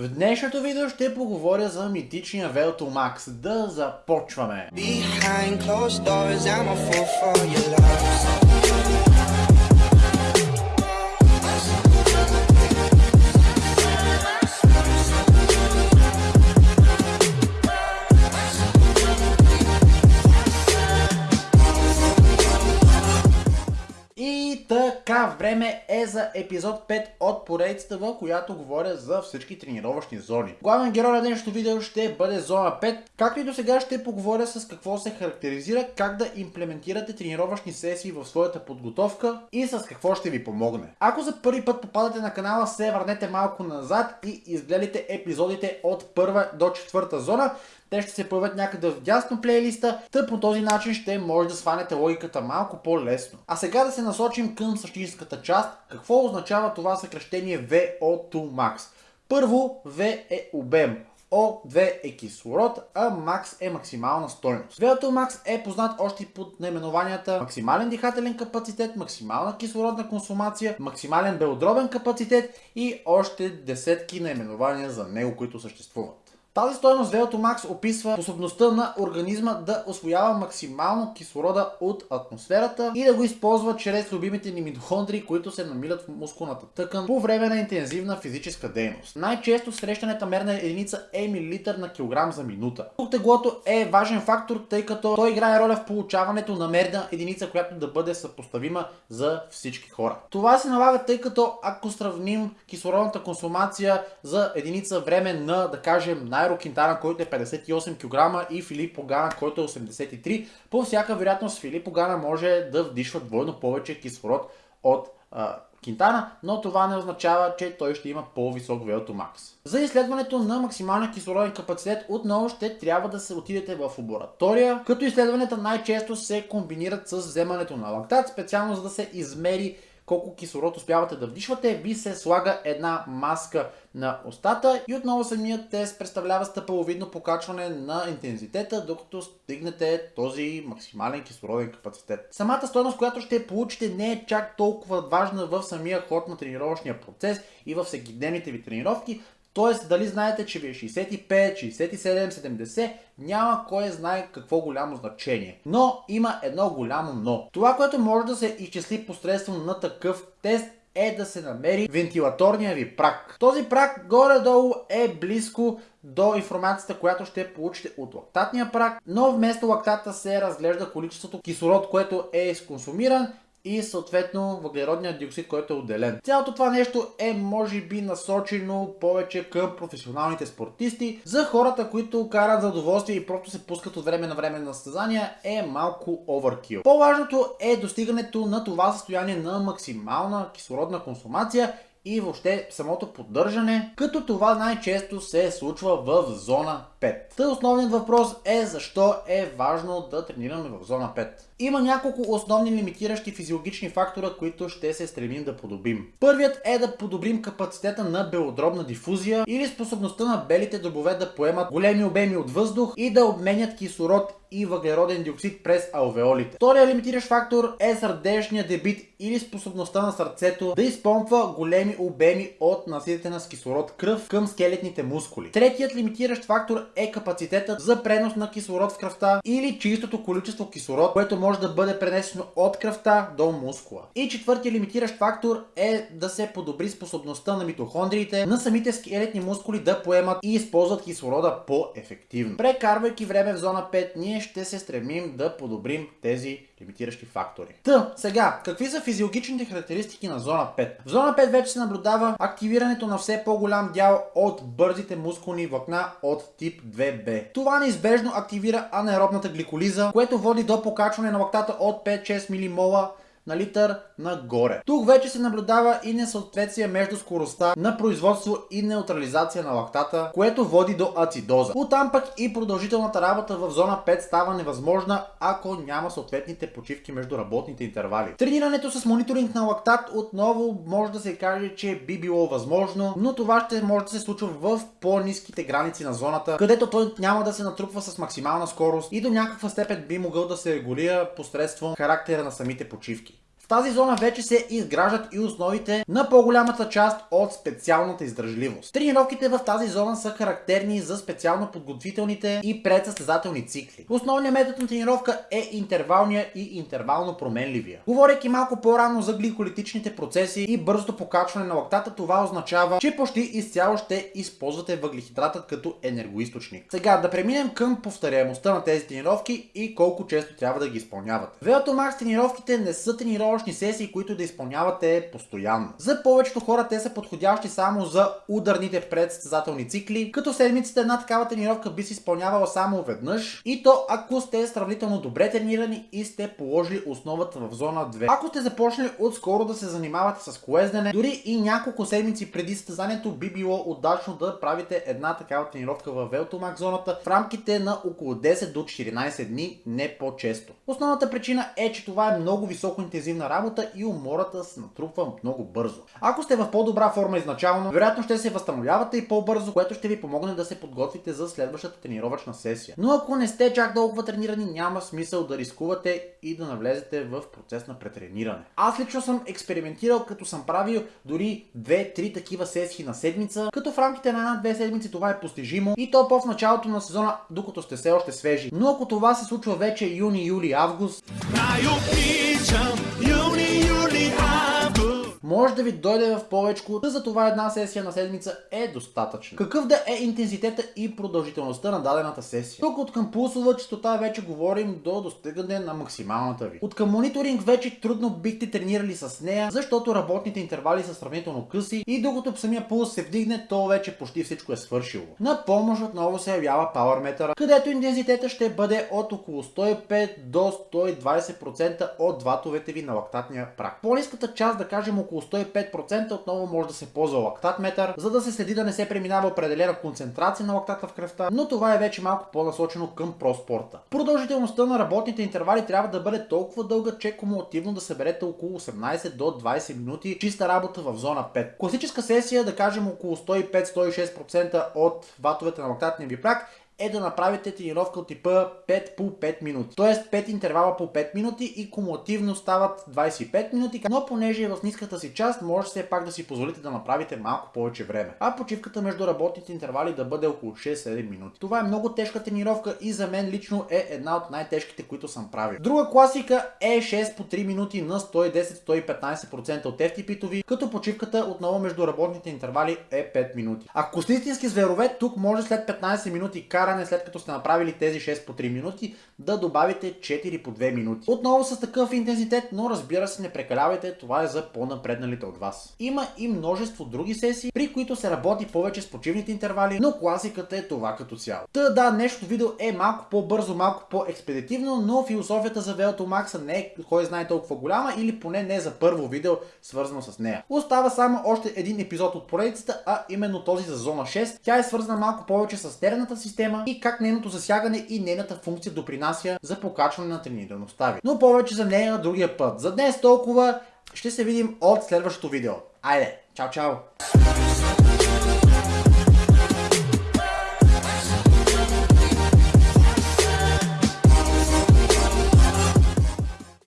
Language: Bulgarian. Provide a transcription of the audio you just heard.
В днешното видео ще поговоря за митичния Velto Max. Да започваме! Behind closed doors, I'm a fool for your love. Време е за епизод 5 от поредицата, в която говоря за всички тренировъчни зони. Главен герой на днешното видео ще бъде зона 5, както и до сега ще поговоря с какво се характеризира, как да имплементирате тренировъчни сесии в своята подготовка и с какво ще ви помогне. Ако за първи път попадате на канала, се върнете малко назад и изгледайте епизодите от първа до четвърта зона, те ще се появят някъде в дясно плейлиста, тъй по този начин ще може да сванете логиката малко по-лесно. А сега да се насочим към същинската част. Какво означава това съкръщение VO2 max? Първо, V е обем. O2 е кислород, а max е максимална стойност. VO2 max е познат още под наименованията максимален дихателен капацитет, максимална кислородна консумация, максимален белодробен капацитет и още десетки наименования за него, които съществуват. Тази стойност VO2 max описва способността на организма да освоява максимално кислорода от атмосферата и да го използва чрез любимите ни митохондрии, които се намират в мускулната тъкан по време на интензивна физическа дейност. Най-често срещаната мерна единица е милилитър на килограм за минута. Тук теглото е важен фактор, тъй като той играе роля в получаването на мерна единица, която да бъде съпоставима за всички хора. Това се налага, тъй като ако сравним кислородната консумация за единица време на, да кажем, най Найро Кинтана, който е 58 кг и Филип Погана, който е 83 по всяка вероятност Филип Погана може да вдишва двойно повече кислород от а, Кинтана, но това не означава, че той ще има по-висок VO2 max. За изследването на максималния кислороден капацитет отново ще трябва да се отидете в лаборатория, като изследванията най-често се комбинират с вземането на лактат, специално за да се измери колко кислород успявате да вдишвате, ви се слага една маска на устата и отново самият тест представлява стъпаловидно покачване на интензитета, докато стигнете този максимален кислороден капацитет. Самата стойност, която ще получите не е чак толкова важна в самия ход на тренировъчния процес и в всекидневните ви тренировки, Тоест, дали знаете, че ви е 65, 67, 70, няма кой знае какво голямо значение. Но има едно голямо но. Това, което може да се изчисли посредством на такъв тест е да се намери вентилаторния ви прак. Този прак горе-долу е близко до информацията, която ще получите от лактатния прак, но вместо лактата се разглежда количеството кислород, което е изконсумиран и съответно въглеродният диоксид, който е отделен. Цялото това нещо е може би насочено повече към професионалните спортисти. За хората, които карат за удоволствие и просто се пускат от време на време на състезания е малко оверкил. По-важното е достигането на това състояние на максимална кислородна консумация и въобще самото поддържане, като това най-често се случва в зона 5. Та основният въпрос е защо е важно да тренираме в зона 5. Има няколко основни лимитиращи физиологични фактора, които ще се стремим да подобрим. Първият е да подобрим капацитета на белодробна дифузия или способността на белите дробове да поемат големи обеми от въздух и да обменят кислород и въглероден диоксид през алвеолите. Втория лимитиращ фактор е сърдечния дебит или способността на сърцето да изпомпва големи обеми от наситена с кислород кръв към скелетните мускули. Третият лимитиращ фактор е капацитетът за пренос на кислород в кръвта или чистото количество кислород, което може да бъде пренесено от кръвта до мускула. И четвъртият лимитиращ фактор е да се подобри способността на митохондриите на самите скелетни мускули да поемат и използват кислорода по-ефективно. Прекарвайки време в зона 5, ние ще се стремим да подобрим тези лимитиращи фактори. Та, сега, какви са физиологичните характеристики на зона 5? В зона 5 вече се наблюдава активирането на все по-голям дял от бързите мускулни влакна от тип 2B. Това неизбежно активира анаеробната гликолиза, което води до покачване на лактата от 5-6 милимола на литър нагоре. Тук вече се наблюдава и несъответствие между скоростта на производство и неутрализация на лактата, което води до ацидоза. Оттам пък и продължителната работа в зона 5 става невъзможна, ако няма съответните почивки между работните интервали. Тренирането с мониторинг на лактат отново може да се каже, че би било възможно, но това ще може да се случва в по-низките граници на зоната, където той няма да се натрупва с максимална скорост и до някаква степен би могъл да се регулира посредством характера на самите почивки тази зона вече се изграждат и основите на по-голямата част от специалната издържливост. Тренировките в тази зона са характерни за специално подготвителните и предсъстезателни цикли. Основният метод на тренировка е интервалния и интервално променливия. Говорейки малко по-рано за гликолитичните процеси и бързото покачване на лактата, това означава, че почти изцяло ще използвате въглехидратът като енергоисточник. Сега да преминем към повторяемостта на тези тренировки и колко често трябва да ги изпълнявате. VO2 Max тренировките не са тренировъчни сесии, които да изпълнявате постоянно. За повечето хора те са подходящи само за ударните предсъстезателни цикли, като седмицата една такава тренировка би се изпълнявала само веднъж и то ако сте сравнително добре тренирани и сте положили основата в зона 2. Ако сте започнали отскоро да се занимавате с колездене, дори и няколко седмици преди състезанието би било удачно да правите една такава тренировка в Велтомак зоната в рамките на около 10 до 14 дни, не по-често. Основната причина е, че това е много високо интензивна работа и умората се натрупва много бързо. Ако сте в по-добра форма изначално, вероятно ще се възстановявате и по-бързо, което ще ви помогне да се подготвите за следващата тренировъчна сесия. Но ако не сте чак толкова тренирани, няма смисъл да рискувате и да навлезете в процес на претрениране. Аз лично съм експериментирал, като съм правил дори 2-3 такива сесии на седмица, като в рамките на една-две седмици това е постижимо и то по в началото на сезона, докато сте все още свежи. Но ако това се случва вече юни, юли, август, юни, може да ви дойде в повечко, да за това една сесия на седмица е достатъчно. Какъв да е интензитета и продължителността на дадената сесия? Тук от към пулсова частота вече говорим до достигане на максималната ви. От към мониторинг вече трудно бихте тренирали с нея, защото работните интервали са сравнително къси и докато самия пулс се вдигне, то вече почти всичко е свършило. На помощ отново се явява Power където интензитета ще бъде от около 105 до 120% от ватовете ви на лактатния прак. По-ниската част, да кажем около 105% отново може да се ползва лактатметър, за да се следи да не се преминава определена концентрация на лактата в кръвта, но това е вече малко по-насочено към проспорта. Продължителността на работните интервали трябва да бъде толкова дълга, че кумулативно да съберете около 18 до 20 минути чиста работа в зона 5. Класическа сесия, да кажем около 105-106% от ватовете на лактатния ви прак е да направите тренировка от типа 5 по 5 минути. Тоест 5 интервала по 5 минути и кумулативно стават 25 минути, но понеже е в ниската си част, може все пак да си позволите да направите малко повече време. А почивката между работните интервали да бъде около 6-7 минути. Това е много тежка тренировка и за мен лично е една от най-тежките, които съм правил. Друга класика е 6 по 3 минути на 110-115% от FTP-то ви, като почивката отново между работните интервали е 5 минути. Ако сте истински зверове, тук може след 15 минути кара каране, след като сте направили тези 6 по 3 минути, да добавите 4 по 2 минути. Отново с такъв интензитет, но разбира се, не прекалявайте, това е за по-напредналите от вас. Има и множество други сесии, при които се работи повече с почивните интервали, но класиката е това като цяло. Та да, днешното видео е малко по-бързо, малко по-експедитивно, но философията за VO2 Max не е кой знае толкова голяма или поне не за първо видео свързано с нея. Остава само още един епизод от поредицата, а именно този за зона 6. Тя е свързана малко повече с терната система и как нейното засягане и нейната функция допринася за покачване на тренираността ви. Но повече за нея другия път. За днес толкова. Ще се видим от следващото видео. Айде, чао чао!